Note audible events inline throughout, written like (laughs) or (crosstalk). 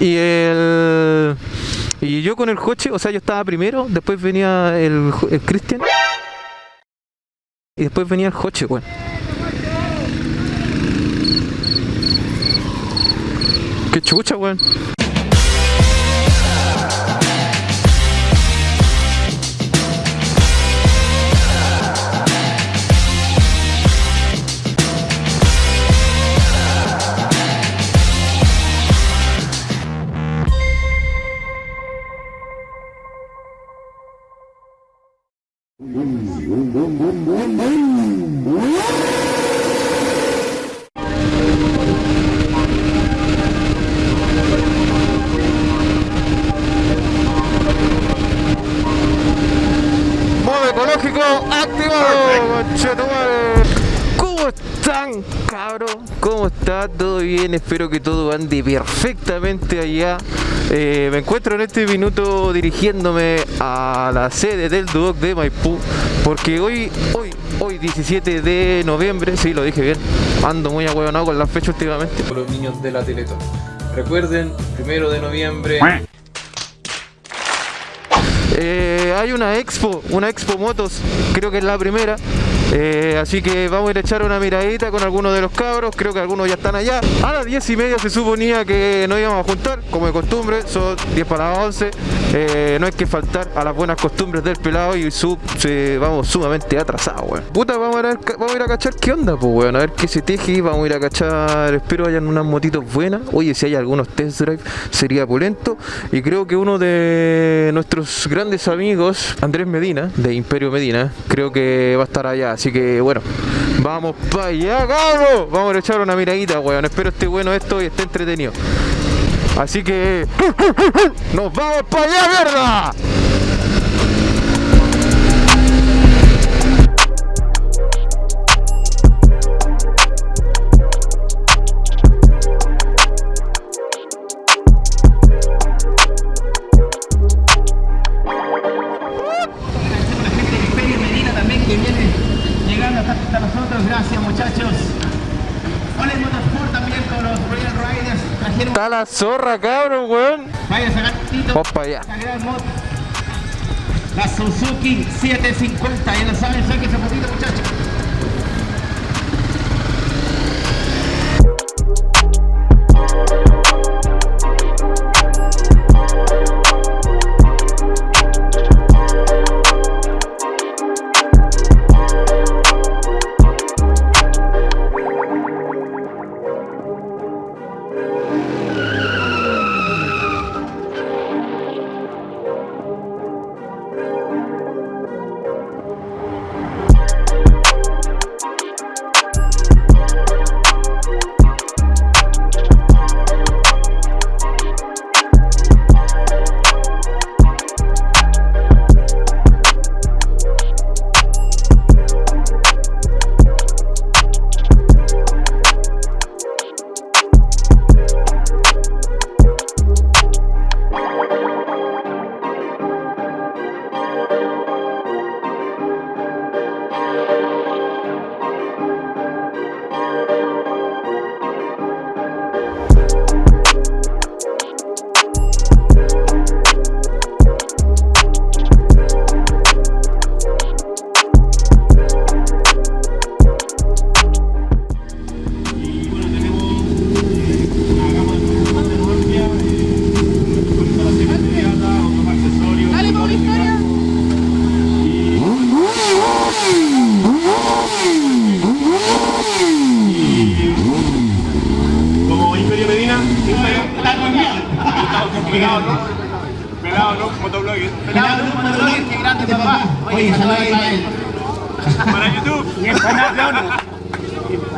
Y el. Y yo con el coche, o sea, yo estaba primero, después venía el, el Cristian. Y después venía el coche, weón. Qué chucha, weón. Bien? Espero que todo ande perfectamente allá. Eh, me encuentro en este minuto dirigiéndome a la sede del Duoc de Maipú porque hoy, hoy, hoy 17 de noviembre, sí, lo dije bien, ando muy ahueonado con la fecha últimamente. los niños de la Teletón. Recuerden, primero de noviembre. Eh, hay una expo, una expo motos, creo que es la primera. Eh, así que vamos a ir a echar una miradita con algunos de los cabros, creo que algunos ya están allá. A las 10 y media se suponía que nos íbamos a juntar, como de costumbre, son 10 para las 11. Eh, no hay que faltar a las buenas costumbres del pelado y sub, vamos sumamente atrasados. Puta, vamos a, ver- vamos a ir a cachar qué onda, pues, weón, a ver qué se teje, vamos a ir a cachar, espero hayan unas motitos buenas. Oye, si hay algunos test drive, sería pulento. Y creo que uno de nuestros grandes amigos, Andrés Medina, de Imperio Medina, creo que va a estar allá. Así que bueno, vamos para allá, cabrón. Vamos a echar una miradita, weón. Espero esté bueno esto y esté entretenido. Así que (laughs) nos vamos para allá, mierda. Nosotros, gracias muchachos. Hola Motorsport también con los Royal Riders, trajeron Está la zorra, cabrón, weón. vaya sacar para allá. la Suzuki 750, ya lo saben, saquen ese potito muchachos. Papá. Oye, saludos a él. Para YouTube. Puta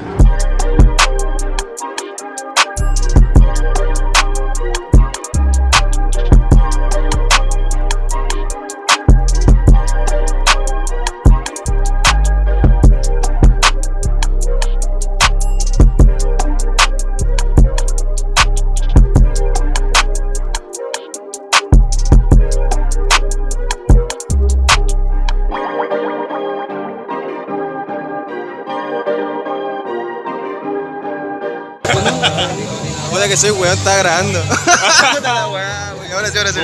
que soy weón, está grabando. (laughs) Ahora sí, ahora sí.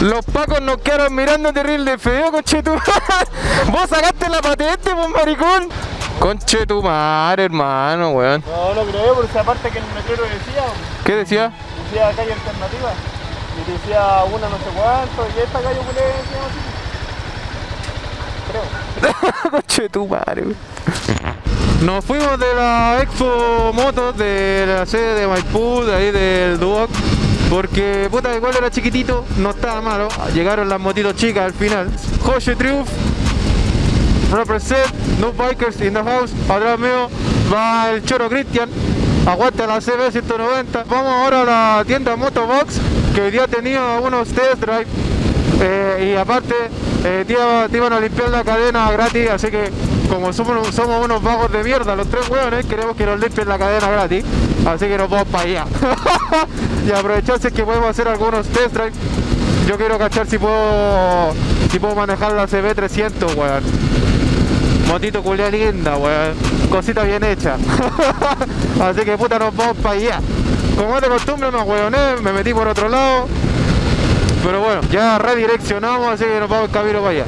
Los pacos nos quedaron mirando terrible feo, conche tu (laughs) Vos sacaste la patente, pues maricón. Conche tu madre, hermano, weón. No lo creo, por esa parte que el metrero decía, ¿Qué decía? decía calle alternativa. Y decía una no sé cuánto, y esta calle culé se llama así. Creo. (laughs) Conche tu madre. Nos fuimos de la Expo Motos de la sede de Maipú, de ahí del Duoc, porque puta igual era chiquitito, no estaba malo. Llegaron las motitos chicas al final. José Triumph, represent, no bikers in the house. Atrás mío va el Choro Cristian, aguanta la CB 190. Vamos ahora a la tienda Motobox, que hoy día tenía unos test drive. Eh, y aparte, eh, te, iba- iban a limpiar la cadena gratis, así que como somos, somos unos vagos de mierda, los tres hueones, queremos que nos limpien la cadena gratis, así que nos vamos para allá. (laughs) y aprovecharse que podemos hacer algunos test drive. Yo quiero cachar si puedo, si puedo manejar la CB300, weón. Motito culia linda, weón. Cosita bien hecha. (laughs) así que puta, nos vamos para allá. Como es de costumbre, no weoné, me metí por otro lado. Pero bueno, ya redireccionamos, así que nos vamos el camino para allá.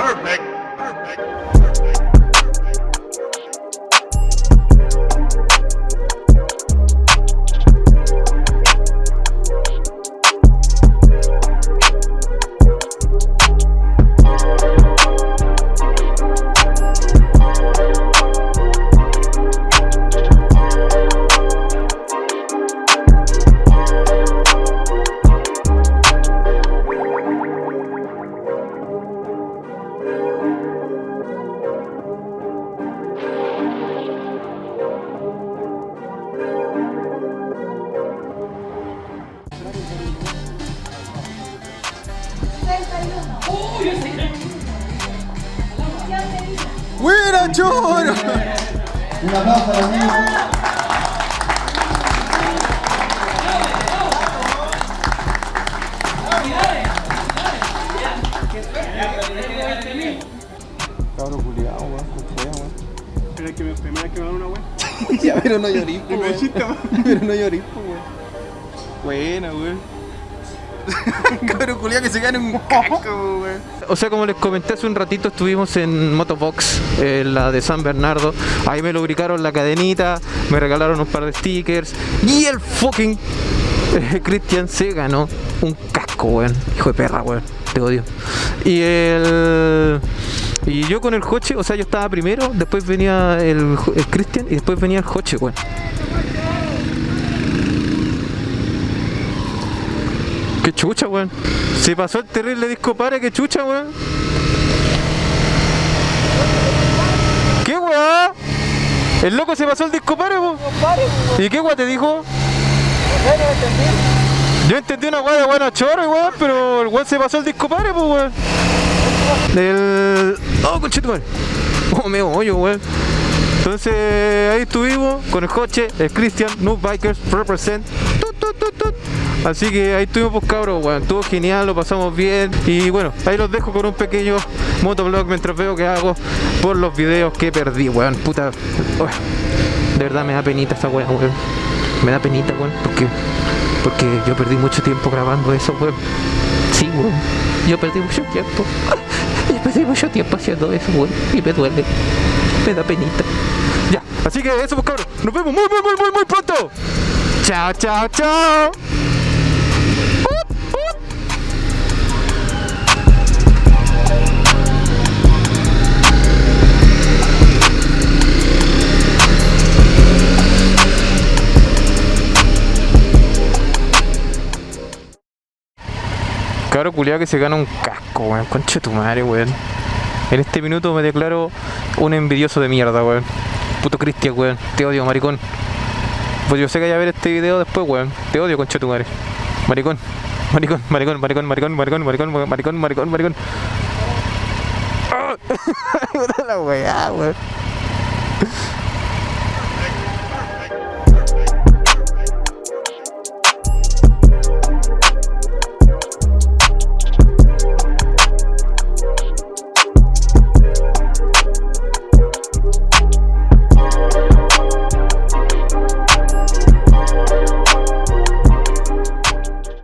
Perfect. ¡Buena, choro! Un aplauso a los niños. Pero es que me primera vez que me dan una wea. (laughs) Ya, pero no llorís, Me weón. weón. (laughs) Pero no llorís, weón. Buena, weón. (laughs) Cabrón culiao que se gane un casco, weón. O sea, como les comenté hace un ratito, estuvimos en Motobox, en la de San Bernardo. Ahí me lubricaron la cadenita, me regalaron un par de stickers. Y el fucking eh, Christian se ganó un casco, weón. Hijo de perra, weón. Te odio. Y el. Y yo con el coche, o sea, yo estaba primero, después venía el, el Christian y después venía el coche, weón. Chucha, weón. Se pasó el terrible disco pare, qué chucha, weón. ¿Qué weá? El loco se pasó el disco pare, weón. ¿Y qué weá te dijo? Yo entendí una weá de buena chorro, weón, pero el weón se pasó el disco pare, pues, weón. Del. Oh, conchetumare. Oh, me hoyo, weón. Entonces ahí estuvimos con el coche, el Christian, Noob Bikers, represent. Tut, tut, tut, tut. Así que ahí estuvimos pues cabros, weón. Estuvo genial, lo pasamos bien. Y bueno, ahí los dejo con un pequeño motovlog mientras veo que hago por los videos que perdí, weón. Puta. De verdad me da penita esta weón, weón. Me da penita, weón, porque. Porque yo perdí mucho tiempo grabando eso, weón. Sí, weón. Yo perdí mucho tiempo. (laughs) Yo perdí mucho tiempo haciendo eso, weón. Y me duele. Me da penita. Ya, así que eso, pues cabros. Nos vemos muy, muy, muy, muy, muy pronto. Chao, chao, chao. Cabro culiado que se gana un casco, weón. Concha tu madre, weón. En este minuto me declaro un envidioso de mierda, weón. Puto Cristian, weón. Te odio, maricón. Pues yo sé que vaya a ver este video después, weón. Te odio, concha tu madre. Maricón. Maricón, maricón, maricón, maricón, maricón, maricón, maricón, maricón, maricón. Puta (laughs) la weá, weón.